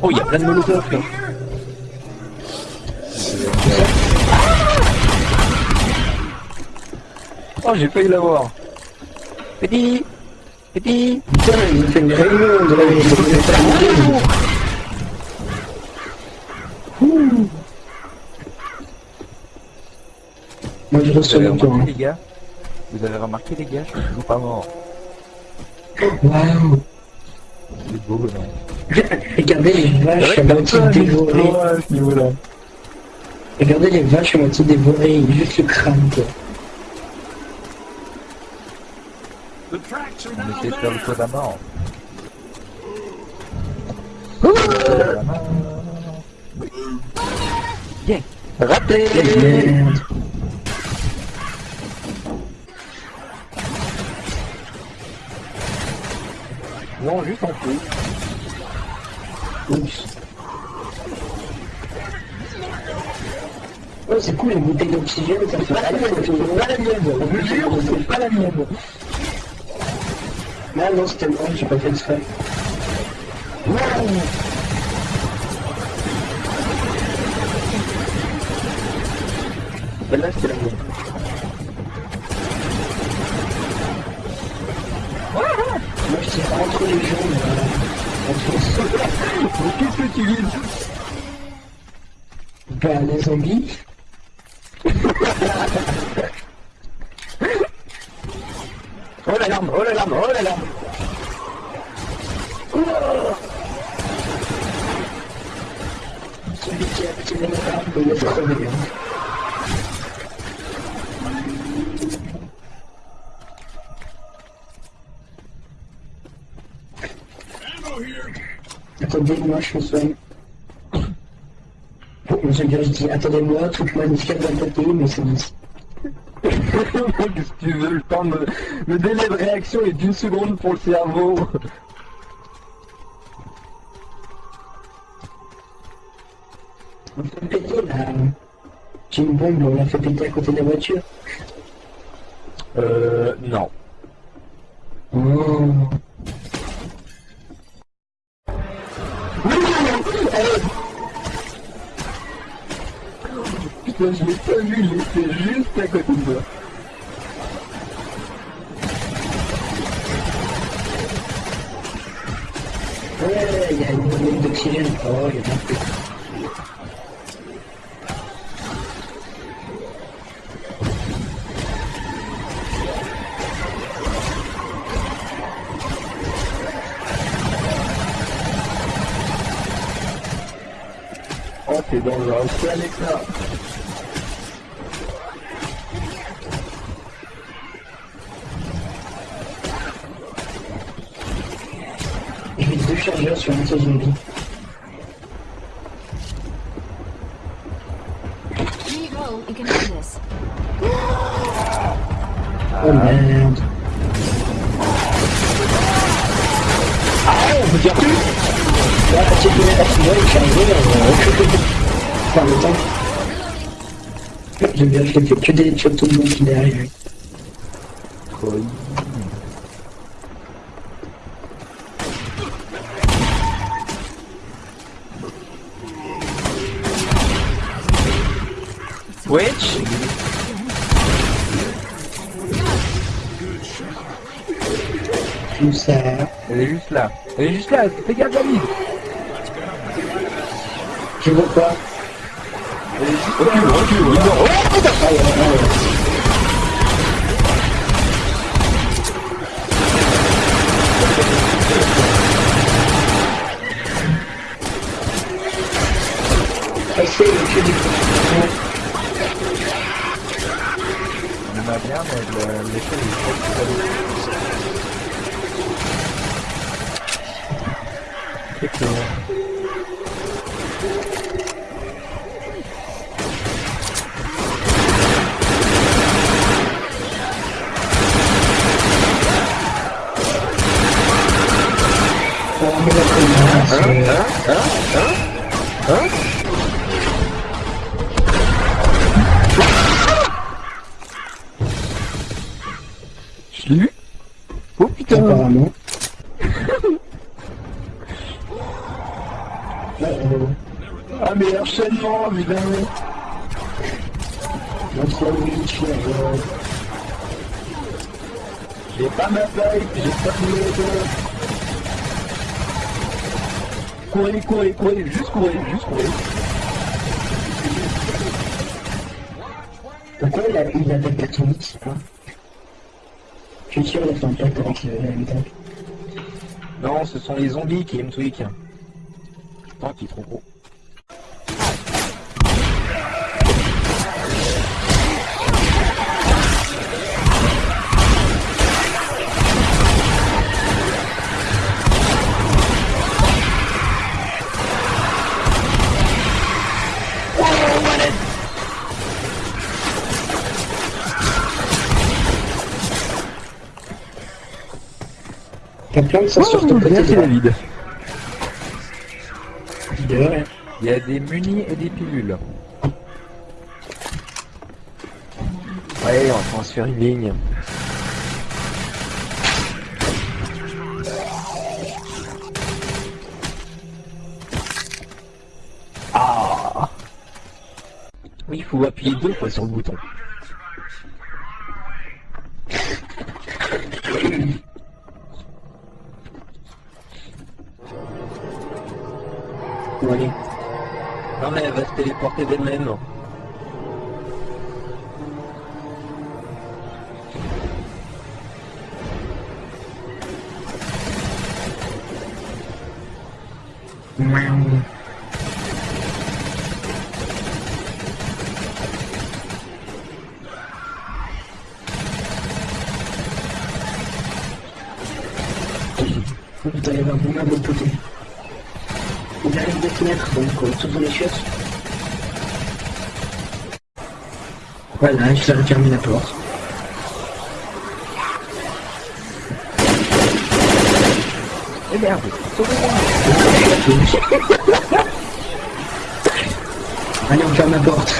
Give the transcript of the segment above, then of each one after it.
Oh, il y a plein de molotovs là. Oh, j'ai failli l'avoir. Petit Petit Putain, il fait une réunion de la vie. Moi je Vous reçois avez le les gars Vous avez remarqué les gars, je suis toujours pas mort. Waouh C'est beau, non Regardez les vaches à moitié dévorées. Regardez les vaches à moitié dévorées, juste le crâne quoi. On de faire le tour de la mort. Yeah Raté Merde. D'oxygène, ça pas la mienne, c'est pas la mienne, je vous jure, c'est pas la mienne. Non, non, c'était moi, j'ai pas fait exprès. Non Celle-là, c'était la mienne. Moi, je tire entre les jambes, qu'est-ce que tu vises Bah, les zombies. Oh l'alarme Oh l'alarme Oh l'alarme Celui qui a tiré la arme peut être here. Attendez, moi je dis, attendez-moi, truc magnifique d'un côté, mais c'est dit. Qu'est-ce que tu veux Le temps de... Le délai de réaction est d'une seconde pour le cerveau? On peut péter là. J'ai une bombe, on l'a fait péter à côté de la voiture. Euh... Non. Oh. Putain, je l'ai pas vu, il était juste à côté de moi. Ouais, il y a une bombe d'oxygène. Oh, il y a bien plus. Oh, t'es dangereux. C'est Alexa. J'ai mis can do this. Oh merde. Ah, on peut dire plus Là, tu connais la finale, je suis arrivé, euh, Enfin, le temps. J'aime bien, je fais que des shots de monde qui est arrivé. Tout ça. Elle est juste là. Elle est juste là, fais gaffe David Je vois pas. Recule, recule, recule Oh putain Ah, ouais, ouais. C'est que m'a bien, mais le- l'échelle est trop petite. Excellent. Ah, mais la connasse, Apparemment. euh, Ah mais enchaînement, putain notre Witch, euh, J'ai pas ma pipe, j'ai pas de Courez, courez, courez, juste courez, juste courez. Pourquoi il a, il je sais pas. Qu'il. Non, ce sont les zombies qui aiment Twig. Putain, qui est trop gros. De ça sur ton côté Bien qu'il de est vide. Ouais. Il y a des munis et des pilules. Ouais, on faire une ligne. Ah Oui, il faut appuyer deux fois sur le bouton. D'elle-même. Miaou. Putain, il y avait un bon de l'autre côté. Il arrive des fenêtres, donc les chiottes. Voilà, je vais refermer la porte. Eh merde Allez, on ferme la porte.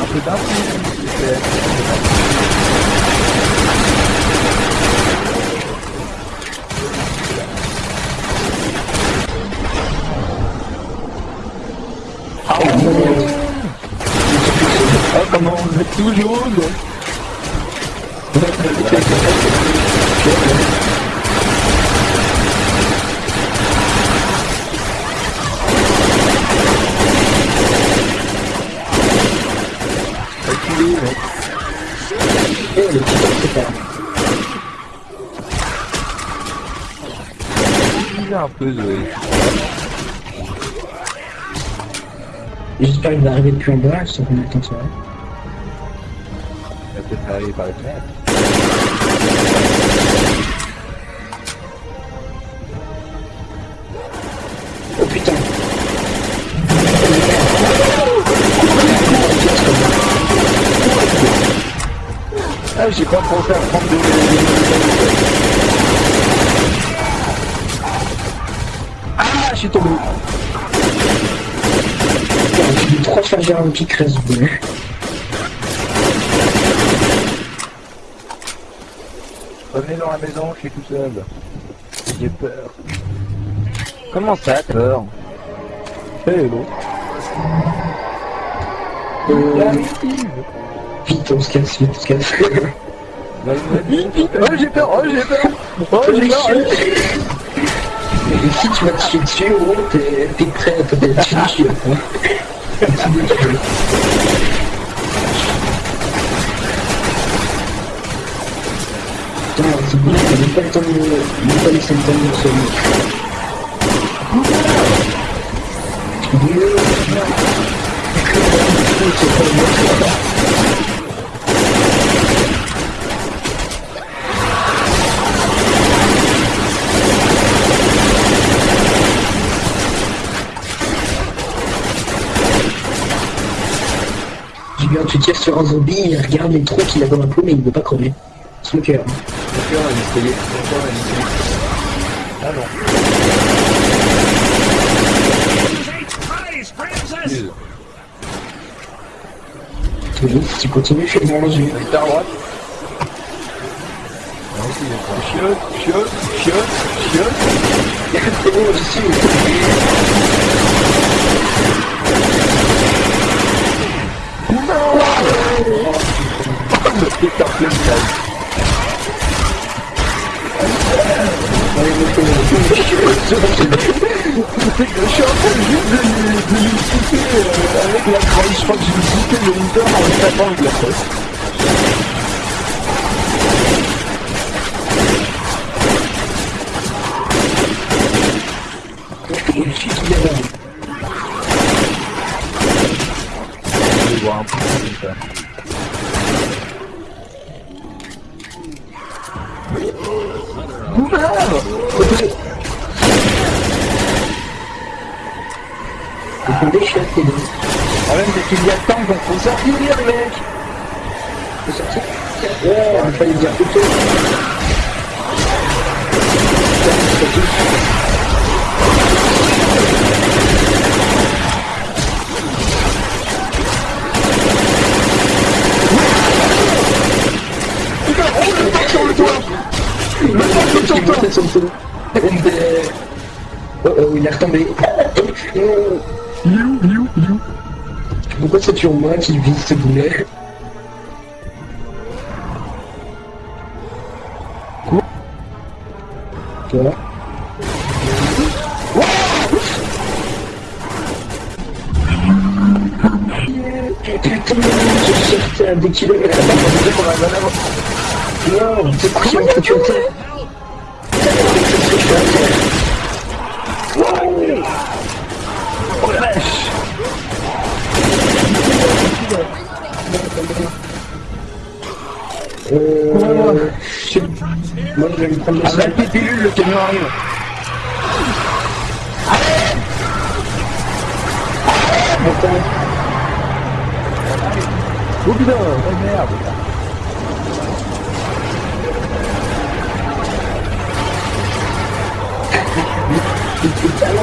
Un peu d'influence. Ah, bon, Ah comment on est tout jaune Reculez, mec. eh, le petit truc, c'est pas. Il a un. J'espère qu'il va arriver depuis en bas, sauf qu'on attend ça. Par les fenêtres. Oh putain. Ah, j'ai pas pensé à prendre des... Ah, je suis tombé. Putain, J'ai eu trois chargeurs en Revenez dans la maison, je suis tout seul. J'ai peur. Comment ça, peur Hello. Euh, vite, on se casse, vite, on se casse. Vite, vite Oh, j'ai peur Oh, j'ai peur Oh, j'ai peur Et si tu vas te dessus, gros, t'es prêt à te faire dessus dessus, quoi. Putain, c'est bon, même pas le temps de... même pas laissé le temps de se Dieu C'est pas bon. Regarde, tu tires sur un zombie, il regarde les trous qu'il a dans la peau, mais il ne veut pas crever. Cœur a essayé. Mon cœur a essayé. Ah non. Si tu continues, je vais manger. T'es à droite. Non, Chiotte, chiotte, chiotte, chiotte. C'est bon, je suis. Le Peter Plein Allez, je suis en train de, de avec la. Je crois que je piquer le en tapant avec la crosse. Il suffit qu'il y a là. Je vais voir un peu comme ça. Boomer Ils font des chiottes, les deux. Ah même dès qu'il y a temps qu'on faut sortir mecs Faut sortir. Ouais, il fallait dire plutôt. Le sur le toit. Oh oh, il est retombé. Il est où Pourquoi c'est toujours moi qui vise ce boulet Quoi Quoi Putain, des kilomètres. Non, c'est quoi qui m'a foutu à terre Euh... je sais- Moi, je vais me prendre le Ah bah sol. le pilule, le camion arrive Attends. Oh putain Oh merde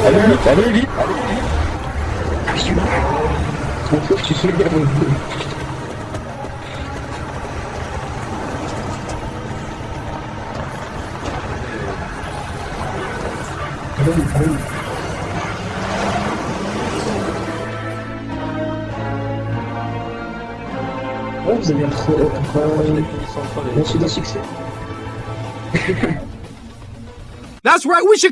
Allez vite, allez vite Ah, je suis là. Je m'en fous, je suis sur le gamin. Allez, allez. Oh, vous avez trop... reçu des succès. That's right, we should